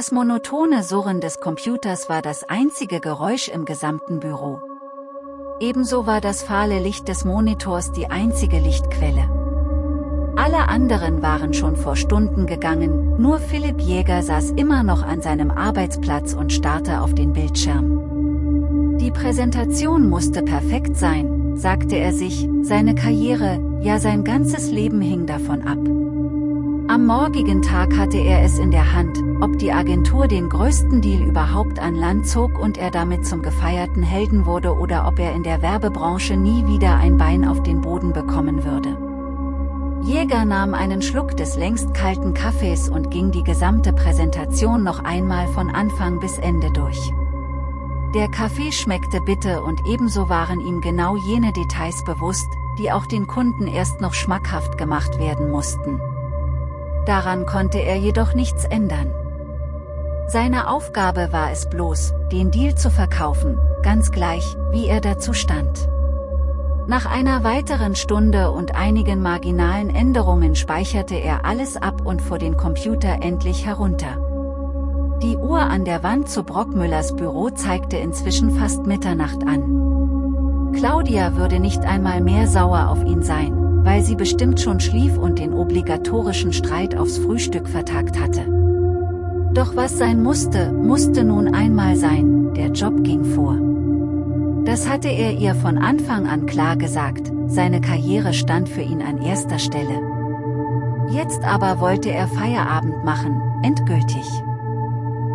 Das monotone Surren des Computers war das einzige Geräusch im gesamten Büro. Ebenso war das fahle Licht des Monitors die einzige Lichtquelle. Alle anderen waren schon vor Stunden gegangen, nur Philipp Jäger saß immer noch an seinem Arbeitsplatz und starrte auf den Bildschirm. Die Präsentation musste perfekt sein, sagte er sich, seine Karriere, ja sein ganzes Leben hing davon ab. Am morgigen Tag hatte er es in der Hand, ob die Agentur den größten Deal überhaupt an Land zog und er damit zum gefeierten Helden wurde oder ob er in der Werbebranche nie wieder ein Bein auf den Boden bekommen würde. Jäger nahm einen Schluck des längst kalten Kaffees und ging die gesamte Präsentation noch einmal von Anfang bis Ende durch. Der Kaffee schmeckte bitter und ebenso waren ihm genau jene Details bewusst, die auch den Kunden erst noch schmackhaft gemacht werden mussten. Daran konnte er jedoch nichts ändern. Seine Aufgabe war es bloß, den Deal zu verkaufen, ganz gleich, wie er dazu stand. Nach einer weiteren Stunde und einigen marginalen Änderungen speicherte er alles ab und vor den Computer endlich herunter. Die Uhr an der Wand zu Brockmüllers Büro zeigte inzwischen fast Mitternacht an. Claudia würde nicht einmal mehr sauer auf ihn sein, weil sie bestimmt schon schlief und den obligatorischen Streit aufs Frühstück vertagt hatte. Doch was sein musste, musste nun einmal sein, der Job ging vor. Das hatte er ihr von Anfang an klar gesagt, seine Karriere stand für ihn an erster Stelle. Jetzt aber wollte er Feierabend machen, endgültig.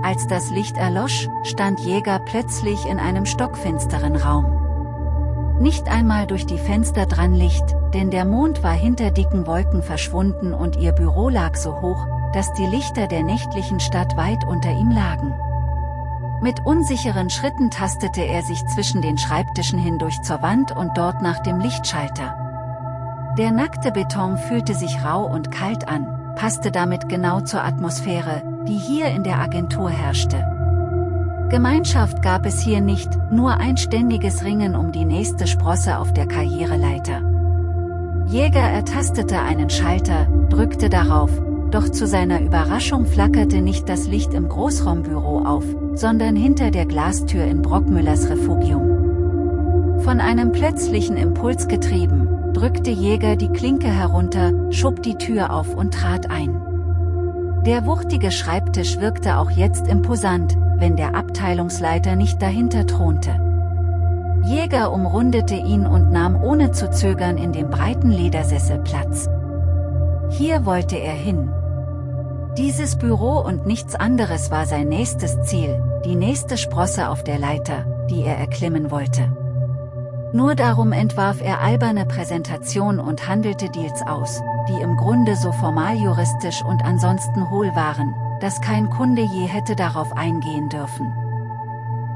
Als das Licht erlosch, stand Jäger plötzlich in einem stockfinsteren Raum. Nicht einmal durch die Fenster dran Licht, denn der Mond war hinter dicken Wolken verschwunden und ihr Büro lag so hoch, dass die Lichter der nächtlichen Stadt weit unter ihm lagen. Mit unsicheren Schritten tastete er sich zwischen den Schreibtischen hindurch zur Wand und dort nach dem Lichtschalter. Der nackte Beton fühlte sich rau und kalt an, passte damit genau zur Atmosphäre, die hier in der Agentur herrschte. Gemeinschaft gab es hier nicht, nur ein ständiges Ringen um die nächste Sprosse auf der Karriereleiter. Jäger ertastete einen Schalter, drückte darauf, doch zu seiner Überraschung flackerte nicht das Licht im Großraumbüro auf, sondern hinter der Glastür in Brockmüllers Refugium. Von einem plötzlichen Impuls getrieben, drückte Jäger die Klinke herunter, schob die Tür auf und trat ein. Der wuchtige Schreibtisch wirkte auch jetzt imposant, wenn der Abteilungsleiter nicht dahinter thronte. Jäger umrundete ihn und nahm ohne zu zögern in dem breiten Ledersessel Platz. Hier wollte er hin. Dieses Büro und nichts anderes war sein nächstes Ziel, die nächste Sprosse auf der Leiter, die er erklimmen wollte. Nur darum entwarf er alberne Präsentation und handelte Deals aus, die im Grunde so formal juristisch und ansonsten hohl waren, dass kein Kunde je hätte darauf eingehen dürfen.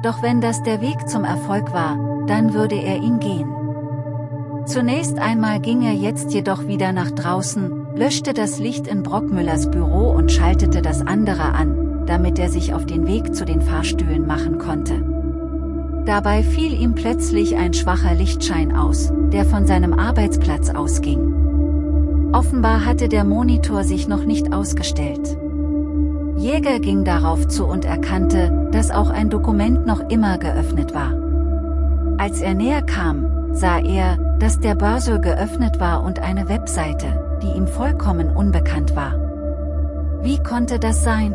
Doch wenn das der Weg zum Erfolg war, dann würde er ihn gehen. Zunächst einmal ging er jetzt jedoch wieder nach draußen, löschte das Licht in Brockmüllers Büro und schaltete das andere an, damit er sich auf den Weg zu den Fahrstühlen machen konnte. Dabei fiel ihm plötzlich ein schwacher Lichtschein aus, der von seinem Arbeitsplatz ausging. Offenbar hatte der Monitor sich noch nicht ausgestellt. Jäger ging darauf zu und erkannte, dass auch ein Dokument noch immer geöffnet war. Als er näher kam, sah er, dass der Börse geöffnet war und eine Webseite, die ihm vollkommen unbekannt war. Wie konnte das sein?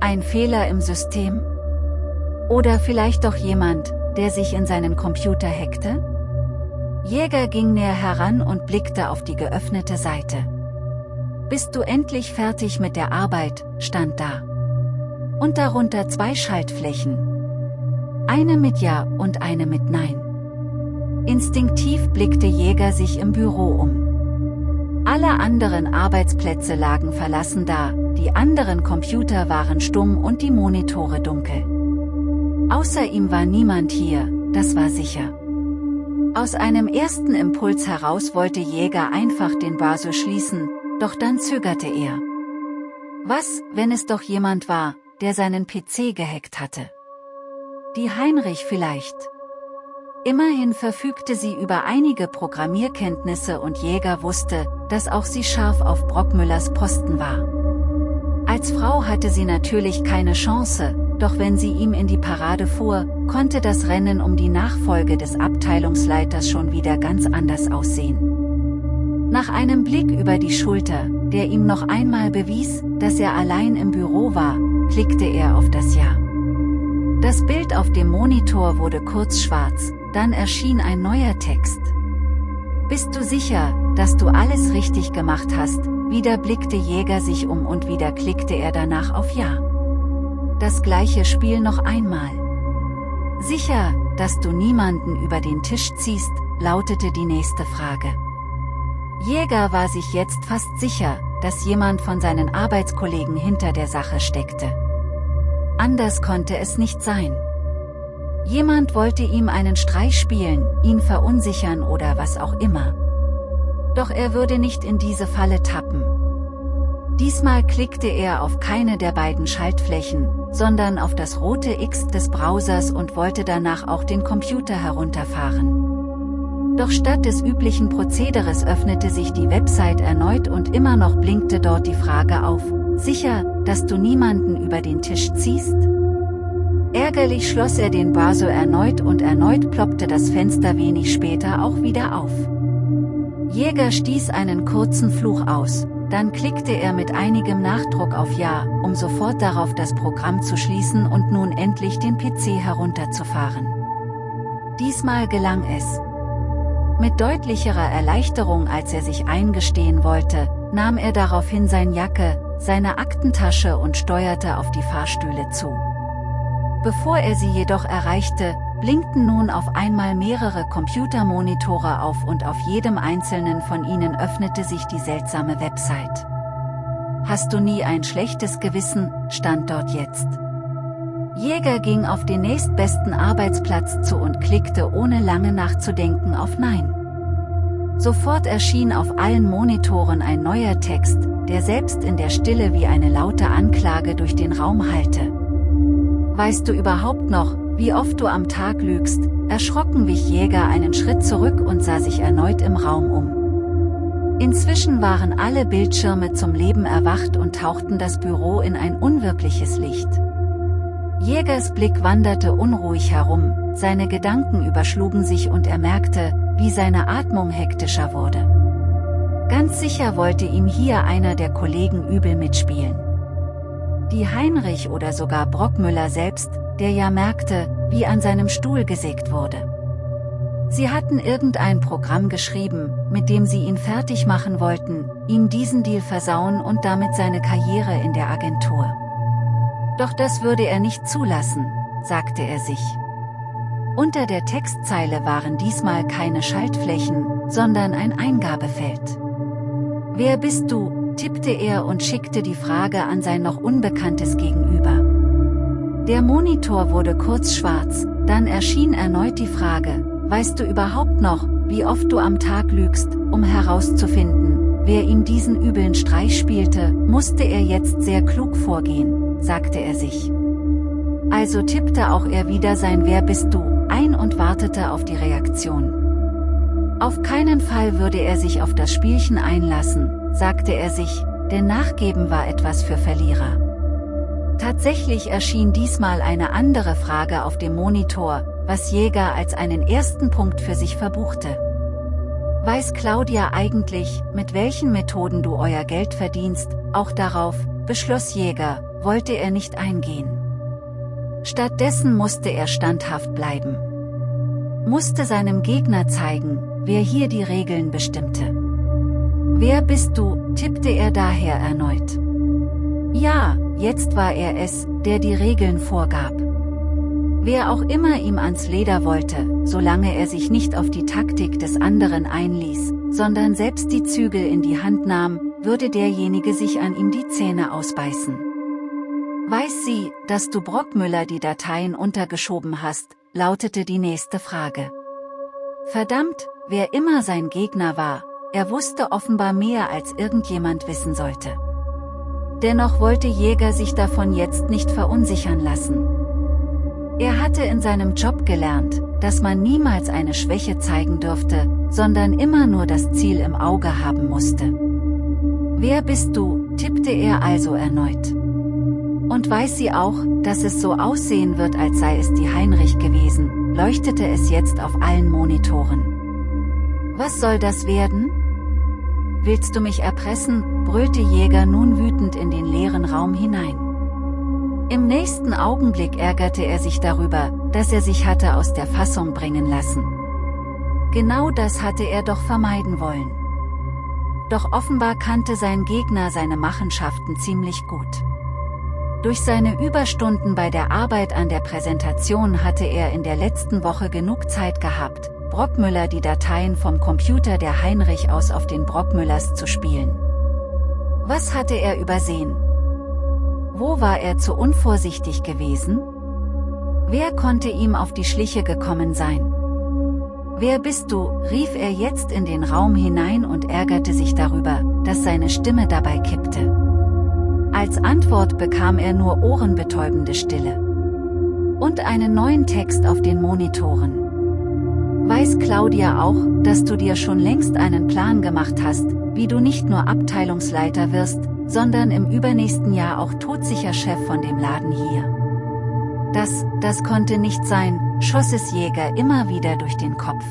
Ein Fehler im System? Oder vielleicht doch jemand, der sich in seinen Computer hackte? Jäger ging näher heran und blickte auf die geöffnete Seite. Bist du endlich fertig mit der Arbeit, stand da. Und darunter zwei Schaltflächen. Eine mit Ja und eine mit Nein. Instinktiv blickte Jäger sich im Büro um. Alle anderen Arbeitsplätze lagen verlassen da, die anderen Computer waren stumm und die Monitore dunkel. Außer ihm war niemand hier, das war sicher. Aus einem ersten Impuls heraus wollte Jäger einfach den Basel schließen, doch dann zögerte er. Was, wenn es doch jemand war, der seinen PC gehackt hatte? Die Heinrich vielleicht. Immerhin verfügte sie über einige Programmierkenntnisse und Jäger wusste, dass auch sie scharf auf Brockmüllers Posten war. Als Frau hatte sie natürlich keine Chance, doch wenn sie ihm in die Parade fuhr, konnte das Rennen um die Nachfolge des Abteilungsleiters schon wieder ganz anders aussehen. Nach einem Blick über die Schulter, der ihm noch einmal bewies, dass er allein im Büro war, klickte er auf das Ja. Das Bild auf dem Monitor wurde kurz schwarz, dann erschien ein neuer Text. Bist du sicher, dass du alles richtig gemacht hast? Wieder blickte Jäger sich um und wieder klickte er danach auf Ja. Das gleiche Spiel noch einmal. Sicher, dass du niemanden über den Tisch ziehst, lautete die nächste Frage. Jäger war sich jetzt fast sicher, dass jemand von seinen Arbeitskollegen hinter der Sache steckte. Anders konnte es nicht sein. Jemand wollte ihm einen Streich spielen, ihn verunsichern oder was auch immer. Doch er würde nicht in diese Falle tappen. Diesmal klickte er auf keine der beiden Schaltflächen, sondern auf das rote X des Browsers und wollte danach auch den Computer herunterfahren. Doch statt des üblichen Prozederes öffnete sich die Website erneut und immer noch blinkte dort die Frage auf, sicher, dass du niemanden über den Tisch ziehst? Ärgerlich schloss er den Browser erneut und erneut ploppte das Fenster wenig später auch wieder auf. Jäger stieß einen kurzen Fluch aus, dann klickte er mit einigem Nachdruck auf Ja, um sofort darauf das Programm zu schließen und nun endlich den PC herunterzufahren. Diesmal gelang es. Mit deutlicherer Erleichterung als er sich eingestehen wollte, nahm er daraufhin sein Jacke, seine Aktentasche und steuerte auf die Fahrstühle zu. Bevor er sie jedoch erreichte, blinkten nun auf einmal mehrere Computermonitore auf und auf jedem einzelnen von ihnen öffnete sich die seltsame Website. Hast du nie ein schlechtes Gewissen, stand dort jetzt. Jäger ging auf den nächstbesten Arbeitsplatz zu und klickte ohne lange nachzudenken auf Nein. Sofort erschien auf allen Monitoren ein neuer Text, der selbst in der Stille wie eine laute Anklage durch den Raum hallte. Weißt du überhaupt noch, wie oft du am Tag lügst? Erschrocken wich Jäger einen Schritt zurück und sah sich erneut im Raum um. Inzwischen waren alle Bildschirme zum Leben erwacht und tauchten das Büro in ein unwirkliches Licht. Jägers Blick wanderte unruhig herum, seine Gedanken überschlugen sich und er merkte, wie seine Atmung hektischer wurde. Ganz sicher wollte ihm hier einer der Kollegen übel mitspielen die Heinrich oder sogar Brockmüller selbst, der ja merkte, wie an seinem Stuhl gesägt wurde. Sie hatten irgendein Programm geschrieben, mit dem sie ihn fertig machen wollten, ihm diesen Deal versauen und damit seine Karriere in der Agentur. Doch das würde er nicht zulassen, sagte er sich. Unter der Textzeile waren diesmal keine Schaltflächen, sondern ein Eingabefeld. Wer bist du, tippte er und schickte die Frage an sein noch unbekanntes Gegenüber. Der Monitor wurde kurz schwarz, dann erschien erneut die Frage, weißt du überhaupt noch, wie oft du am Tag lügst, um herauszufinden, wer ihm diesen übeln Streich spielte, musste er jetzt sehr klug vorgehen, sagte er sich. Also tippte auch er wieder sein Wer bist du ein und wartete auf die Reaktion. Auf keinen Fall würde er sich auf das Spielchen einlassen, sagte er sich, denn Nachgeben war etwas für Verlierer. Tatsächlich erschien diesmal eine andere Frage auf dem Monitor, was Jäger als einen ersten Punkt für sich verbuchte. Weiß Claudia eigentlich, mit welchen Methoden du euer Geld verdienst, auch darauf, beschloss Jäger, wollte er nicht eingehen. Stattdessen musste er standhaft bleiben. Musste seinem Gegner zeigen, wer hier die Regeln bestimmte. Wer bist du, tippte er daher erneut. Ja, jetzt war er es, der die Regeln vorgab. Wer auch immer ihm ans Leder wollte, solange er sich nicht auf die Taktik des anderen einließ, sondern selbst die Zügel in die Hand nahm, würde derjenige sich an ihm die Zähne ausbeißen. Weiß sie, dass du Brockmüller die Dateien untergeschoben hast, lautete die nächste Frage. Verdammt, wer immer sein Gegner war, er wusste offenbar mehr als irgendjemand wissen sollte. Dennoch wollte Jäger sich davon jetzt nicht verunsichern lassen. Er hatte in seinem Job gelernt, dass man niemals eine Schwäche zeigen dürfte, sondern immer nur das Ziel im Auge haben musste. Wer bist du, tippte er also erneut. Und weiß sie auch, dass es so aussehen wird als sei es die Heinrich gewesen, leuchtete es jetzt auf allen Monitoren. Was soll das werden? Willst du mich erpressen, brüllte Jäger nun wütend in den leeren Raum hinein. Im nächsten Augenblick ärgerte er sich darüber, dass er sich hatte aus der Fassung bringen lassen. Genau das hatte er doch vermeiden wollen. Doch offenbar kannte sein Gegner seine Machenschaften ziemlich gut. Durch seine Überstunden bei der Arbeit an der Präsentation hatte er in der letzten Woche genug Zeit gehabt, Brockmüller die Dateien vom Computer der Heinrich aus auf den Brockmüllers zu spielen. Was hatte er übersehen? Wo war er zu unvorsichtig gewesen? Wer konnte ihm auf die Schliche gekommen sein? Wer bist du, rief er jetzt in den Raum hinein und ärgerte sich darüber, dass seine Stimme dabei kippte. Als Antwort bekam er nur ohrenbetäubende Stille. Und einen neuen Text auf den Monitoren. Weiß Claudia auch, dass du dir schon längst einen Plan gemacht hast, wie du nicht nur Abteilungsleiter wirst, sondern im übernächsten Jahr auch todsicher Chef von dem Laden hier. Das, das konnte nicht sein, schoss es Jäger immer wieder durch den Kopf.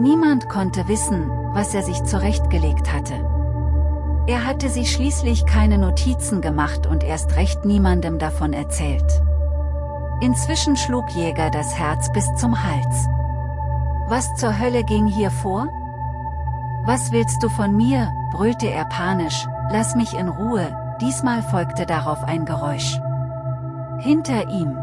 Niemand konnte wissen, was er sich zurechtgelegt hatte. Er hatte sich schließlich keine Notizen gemacht und erst recht niemandem davon erzählt. Inzwischen schlug Jäger das Herz bis zum Hals. Was zur Hölle ging hier vor? Was willst du von mir, brüllte er panisch, lass mich in Ruhe, diesmal folgte darauf ein Geräusch. Hinter ihm.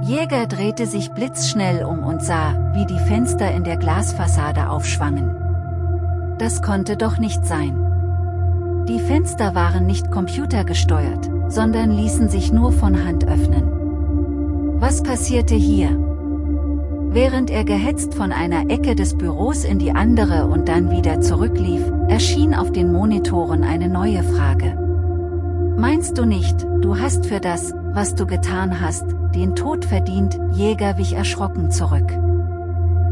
Jäger drehte sich blitzschnell um und sah, wie die Fenster in der Glasfassade aufschwangen. Das konnte doch nicht sein. Die Fenster waren nicht computergesteuert, sondern ließen sich nur von Hand öffnen. Was passierte hier? Während er gehetzt von einer Ecke des Büros in die andere und dann wieder zurücklief, erschien auf den Monitoren eine neue Frage. Meinst du nicht, du hast für das, was du getan hast, den Tod verdient, Jäger wich erschrocken zurück.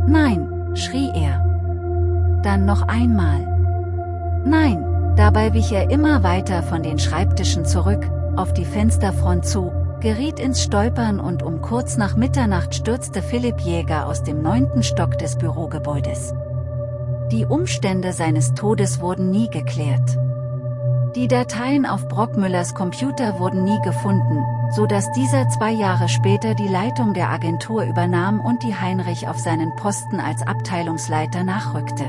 Nein, schrie er. Dann noch einmal. Nein, Dabei wich er immer weiter von den Schreibtischen zurück, auf die Fensterfront zu, geriet ins Stolpern und um kurz nach Mitternacht stürzte Philipp Jäger aus dem neunten Stock des Bürogebäudes. Die Umstände seines Todes wurden nie geklärt. Die Dateien auf Brockmüllers Computer wurden nie gefunden, so dass dieser zwei Jahre später die Leitung der Agentur übernahm und die Heinrich auf seinen Posten als Abteilungsleiter nachrückte.